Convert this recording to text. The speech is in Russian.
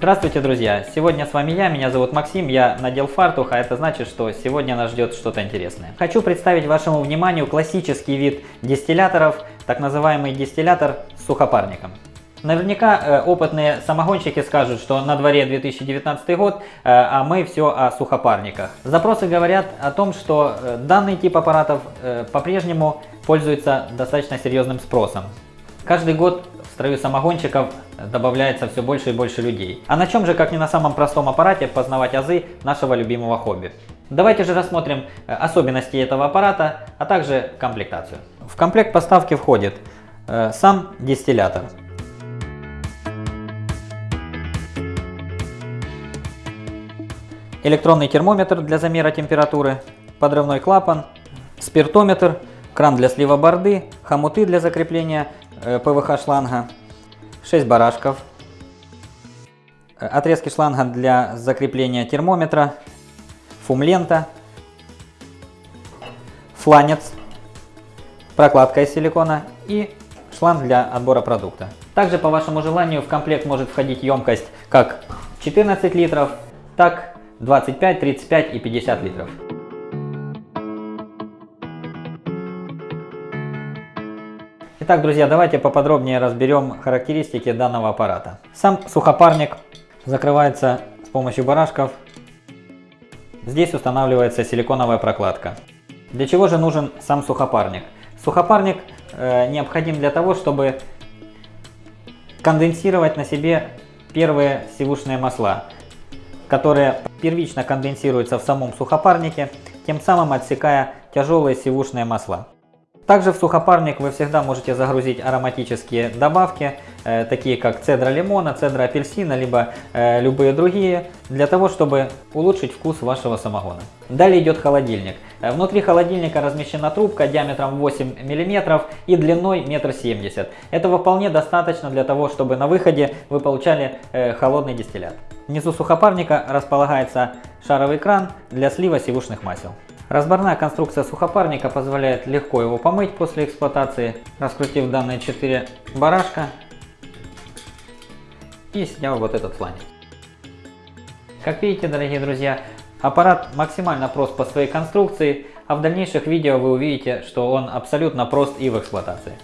Здравствуйте, друзья! Сегодня с вами я, меня зовут Максим, я надел фартух, а это значит, что сегодня нас ждет что-то интересное. Хочу представить вашему вниманию классический вид дистилляторов, так называемый дистиллятор с сухопарником. Наверняка э, опытные самогонщики скажут, что на дворе 2019 год, э, а мы все о сухопарниках. Запросы говорят о том, что э, данный тип аппаратов по-прежнему пользуется достаточно серьезным спросом. Каждый год в строю самогонщиков добавляется все больше и больше людей. А на чем же, как не на самом простом аппарате, познавать азы нашего любимого хобби? Давайте же рассмотрим э, особенности этого аппарата, а также комплектацию. В комплект поставки входит э, сам дистиллятор. электронный термометр для замера температуры, подрывной клапан, спиртометр, кран для слива борды, хомуты для закрепления ПВХ шланга, 6 барашков, э, отрезки шланга для закрепления термометра, фум-лента, фланец, прокладка из силикона и шланг для отбора продукта. Также по вашему желанию в комплект может входить емкость как 14 литров, так 25, 35 и 50 литров. Итак, друзья, давайте поподробнее разберем характеристики данного аппарата. Сам сухопарник закрывается с помощью барашков. Здесь устанавливается силиконовая прокладка. Для чего же нужен сам сухопарник? Сухопарник э, необходим для того, чтобы конденсировать на себе первые сивушные масла которые первично конденсируются в самом сухопарнике, тем самым отсекая тяжелые сивушные масла. Также в сухопарник вы всегда можете загрузить ароматические добавки, э, такие как цедра лимона, цедра апельсина, либо э, любые другие, для того, чтобы улучшить вкус вашего самогона. Далее идет холодильник. Э, внутри холодильника размещена трубка диаметром 8 мм и длиной 1,70 м. Этого вполне достаточно для того, чтобы на выходе вы получали э, холодный дистиллят. Внизу сухопарника располагается шаровый кран для слива сивушных масел. Разборная конструкция сухопарника позволяет легко его помыть после эксплуатации, раскрутив данные 4 барашка и сняв вот этот фланец. Как видите, дорогие друзья, аппарат максимально прост по своей конструкции, а в дальнейших видео вы увидите, что он абсолютно прост и в эксплуатации.